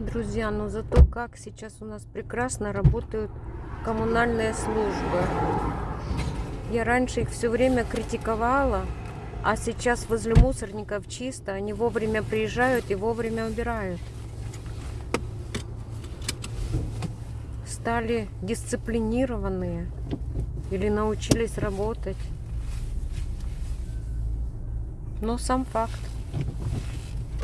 Друзья, но зато как сейчас у нас прекрасно работают коммунальные службы. Я раньше их все время критиковала, а сейчас возле мусорников чисто, они вовремя приезжают и вовремя убирают. Стали дисциплинированные или научились работать. Но сам факт.